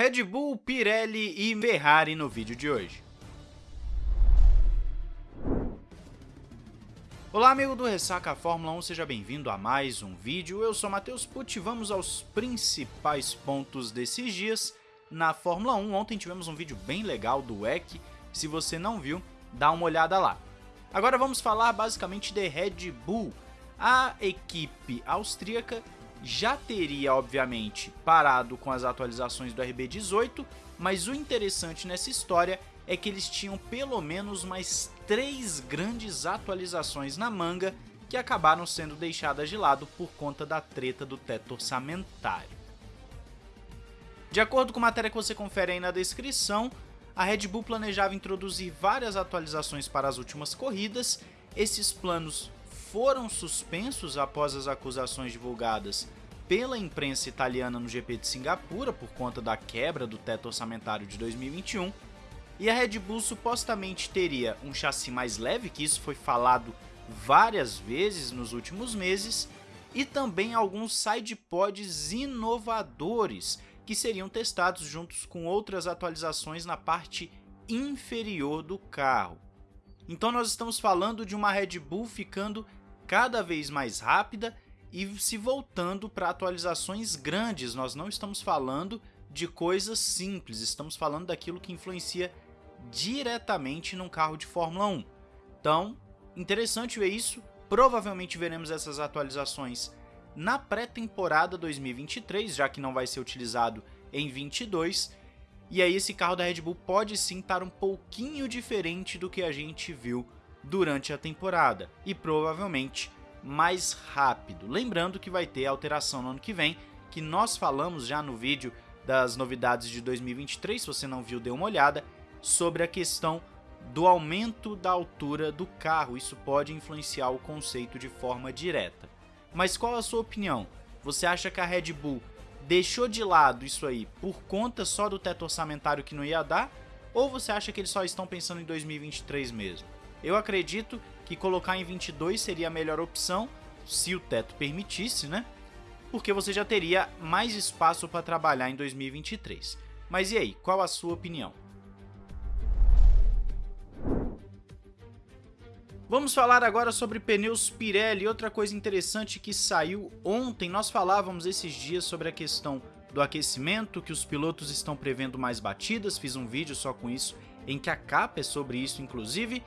Red Bull, Pirelli e Ferrari no vídeo de hoje. Olá amigo do Ressaca Fórmula 1, seja bem-vindo a mais um vídeo. Eu sou Matheus Pucci e vamos aos principais pontos desses dias na Fórmula 1. Ontem tivemos um vídeo bem legal do WEC, se você não viu, dá uma olhada lá. Agora vamos falar basicamente de Red Bull. A equipe austríaca já teria, obviamente, parado com as atualizações do RB18, mas o interessante nessa história é que eles tinham pelo menos mais três grandes atualizações na manga que acabaram sendo deixadas de lado por conta da treta do teto orçamentário. De acordo com a matéria que você confere aí na descrição, a Red Bull planejava introduzir várias atualizações para as últimas corridas, esses planos foram suspensos após as acusações divulgadas pela imprensa italiana no GP de Singapura por conta da quebra do teto orçamentário de 2021, e a Red Bull supostamente teria um chassi mais leve, que isso foi falado várias vezes nos últimos meses, e também alguns sidepods inovadores que seriam testados juntos com outras atualizações na parte inferior do carro. Então nós estamos falando de uma Red Bull ficando cada vez mais rápida e se voltando para atualizações grandes. Nós não estamos falando de coisas simples, estamos falando daquilo que influencia diretamente num carro de Fórmula 1. Então, interessante ver isso. Provavelmente veremos essas atualizações na pré-temporada 2023, já que não vai ser utilizado em 22. E aí esse carro da Red Bull pode sim estar um pouquinho diferente do que a gente viu durante a temporada e provavelmente mais rápido. Lembrando que vai ter alteração no ano que vem, que nós falamos já no vídeo das novidades de 2023, se você não viu, dê uma olhada, sobre a questão do aumento da altura do carro. Isso pode influenciar o conceito de forma direta. Mas qual a sua opinião? Você acha que a Red Bull deixou de lado isso aí por conta só do teto orçamentário que não ia dar? Ou você acha que eles só estão pensando em 2023 mesmo? Eu acredito que colocar em 22 seria a melhor opção, se o teto permitisse, né? Porque você já teria mais espaço para trabalhar em 2023. Mas e aí, qual a sua opinião? Vamos falar agora sobre pneus Pirelli. Outra coisa interessante que saiu ontem, nós falávamos esses dias sobre a questão do aquecimento, que os pilotos estão prevendo mais batidas, fiz um vídeo só com isso, em que a capa é sobre isso inclusive,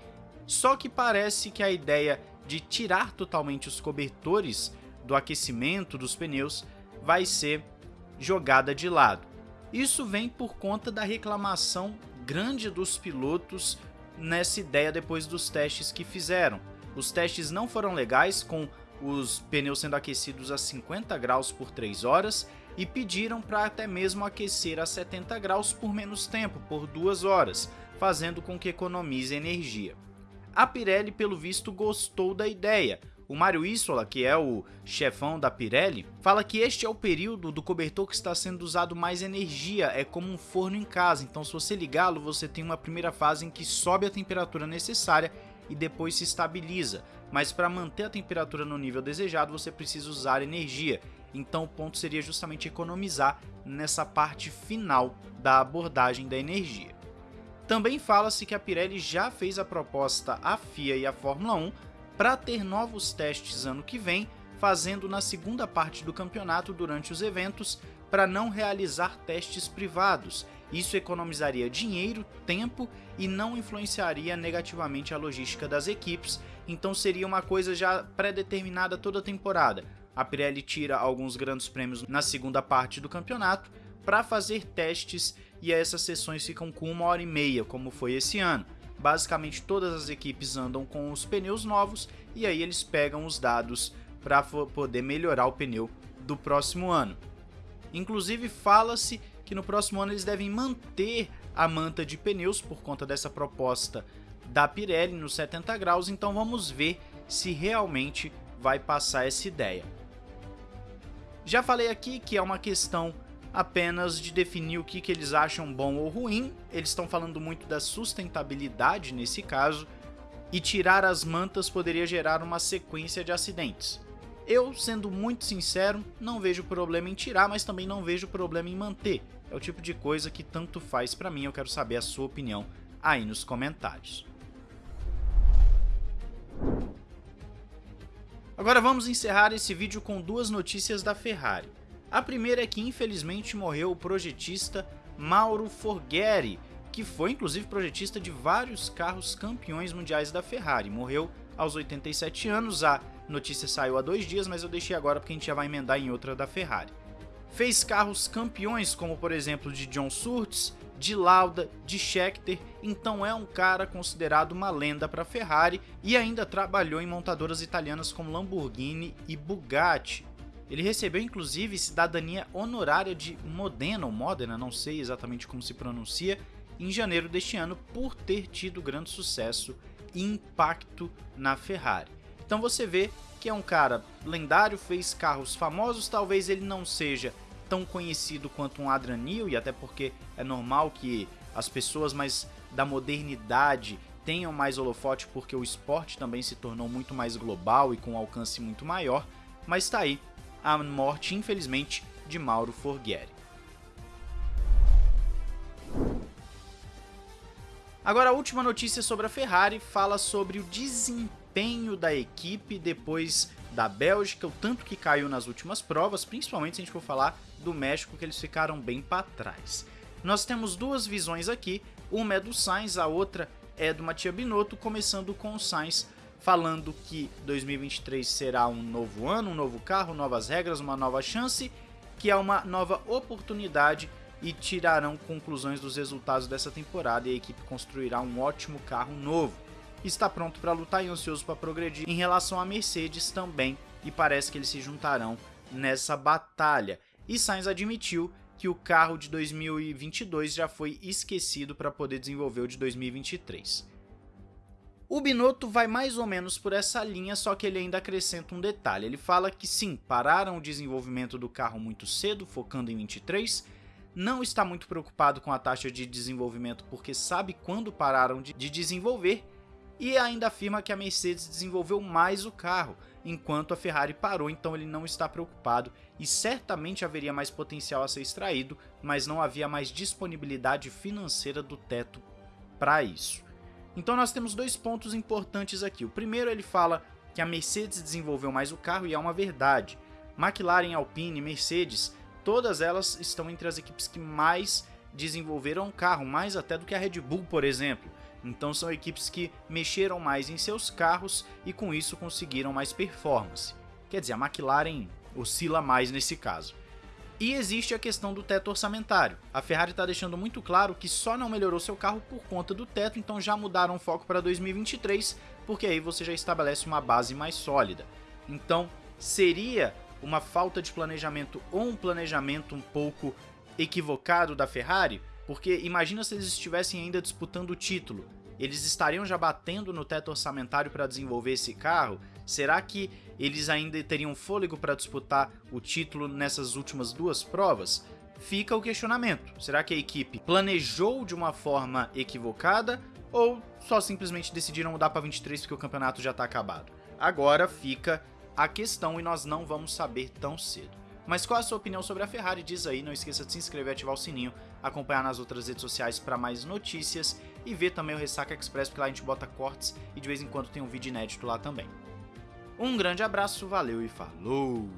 só que parece que a ideia de tirar totalmente os cobertores do aquecimento dos pneus vai ser jogada de lado. Isso vem por conta da reclamação grande dos pilotos nessa ideia depois dos testes que fizeram. Os testes não foram legais com os pneus sendo aquecidos a 50 graus por 3 horas e pediram para até mesmo aquecer a 70 graus por menos tempo, por 2 horas, fazendo com que economize energia. A Pirelli, pelo visto, gostou da ideia. O Mário Isola, que é o chefão da Pirelli, fala que este é o período do cobertor que está sendo usado mais energia, é como um forno em casa, então se você ligá-lo, você tem uma primeira fase em que sobe a temperatura necessária e depois se estabiliza, mas para manter a temperatura no nível desejado você precisa usar energia, então o ponto seria justamente economizar nessa parte final da abordagem da energia. Também fala-se que a Pirelli já fez a proposta à FIA e à Fórmula 1 para ter novos testes ano que vem, fazendo na segunda parte do campeonato durante os eventos para não realizar testes privados. Isso economizaria dinheiro, tempo e não influenciaria negativamente a logística das equipes, então seria uma coisa já pré-determinada toda a temporada. A Pirelli tira alguns grandes prêmios na segunda parte do campeonato para fazer testes e essas sessões ficam com uma hora e meia, como foi esse ano. Basicamente todas as equipes andam com os pneus novos e aí eles pegam os dados para poder melhorar o pneu do próximo ano. Inclusive fala-se que no próximo ano eles devem manter a manta de pneus por conta dessa proposta da Pirelli nos 70 graus, então vamos ver se realmente vai passar essa ideia. Já falei aqui que é uma questão apenas de definir o que, que eles acham bom ou ruim, eles estão falando muito da sustentabilidade nesse caso, e tirar as mantas poderia gerar uma sequência de acidentes. Eu, sendo muito sincero, não vejo problema em tirar, mas também não vejo problema em manter. é o tipo de coisa que tanto faz para mim, eu quero saber a sua opinião aí nos comentários. Agora vamos encerrar esse vídeo com duas notícias da Ferrari. A primeira é que infelizmente morreu o projetista Mauro Forghieri, que foi inclusive projetista de vários carros campeões mundiais da Ferrari. Morreu aos 87 anos, a notícia saiu há dois dias, mas eu deixei agora porque a gente já vai emendar em outra da Ferrari. Fez carros campeões como por exemplo de John Surtees, de Lauda, de Scheckter, então é um cara considerado uma lenda para a Ferrari e ainda trabalhou em montadoras italianas como Lamborghini e Bugatti. Ele recebeu inclusive cidadania honorária de Modena ou Modena, não sei exatamente como se pronuncia, em janeiro deste ano por ter tido grande sucesso e impacto na Ferrari. Então você vê que é um cara lendário, fez carros famosos, talvez ele não seja tão conhecido quanto um Adrian Newey, até porque é normal que as pessoas mais da modernidade tenham mais holofote porque o esporte também se tornou muito mais global e com alcance muito maior, mas está aí a morte, infelizmente, de Mauro Forghieri. Agora a última notícia sobre a Ferrari fala sobre o desempenho da equipe depois da Bélgica, o tanto que caiu nas últimas provas, principalmente se a gente for falar do México, que eles ficaram bem para trás. Nós temos duas visões aqui, uma é do Sainz, a outra é do Matia Binotto, começando com o Sainz falando que 2023 será um novo ano, um novo carro, novas regras, uma nova chance, que é uma nova oportunidade e tirarão conclusões dos resultados dessa temporada e a equipe construirá um ótimo carro novo. Está pronto para lutar e ansioso para progredir em relação à Mercedes também e parece que eles se juntarão nessa batalha. E Sainz admitiu que o carro de 2022 já foi esquecido para poder desenvolver o de 2023. O Binotto vai mais ou menos por essa linha, só que ele ainda acrescenta um detalhe. Ele fala que sim, pararam o desenvolvimento do carro muito cedo, focando em 23, não está muito preocupado com a taxa de desenvolvimento porque sabe quando pararam de, desenvolver e ainda afirma que a Mercedes desenvolveu mais o carro, enquanto a Ferrari parou, então ele não está preocupado e certamente haveria mais potencial a ser extraído, mas não havia mais disponibilidade financeira do teto para isso. Então nós temos dois pontos importantes aqui. O primeiro ele fala que a Mercedes desenvolveu mais o carro e é uma verdade. McLaren, Alpine, Mercedes, todas elas estão entre as equipes que mais desenvolveram o carro, mais até do que a Red Bull, por exemplo. Então são equipes que mexeram mais em seus carros e com isso conseguiram mais performance. Quer dizer, a McLaren oscila mais nesse caso. E existe a questão do teto orçamentário. A Ferrari está deixando muito claro que só não melhorou seu carro por conta do teto, então já mudaram o foco para 2023, porque aí você já estabelece uma base mais sólida. Então, seria uma falta de planejamento ou um planejamento um pouco equivocado da Ferrari? Porque imagina se eles estivessem ainda disputando o título. Eles estariam já batendo no teto orçamentário para desenvolver esse carro? Será que eles ainda teriam fôlego para disputar o título nessas últimas duas provas? Fica o questionamento. Será que a equipe planejou de uma forma equivocada ou só simplesmente decidiram mudar para 23 porque o campeonato já está acabado? Agora fica a questão e nós não vamos saber tão cedo. Mas qual a sua opinião sobre a Ferrari? Diz aí, não esqueça de se inscrever ativar o sininho, acompanhar nas outras redes sociais para mais notícias e ver também o Ressaca Express, porque lá a gente bota cortes e de vez em quando tem um vídeo inédito lá também. Um grande abraço, valeu e falou!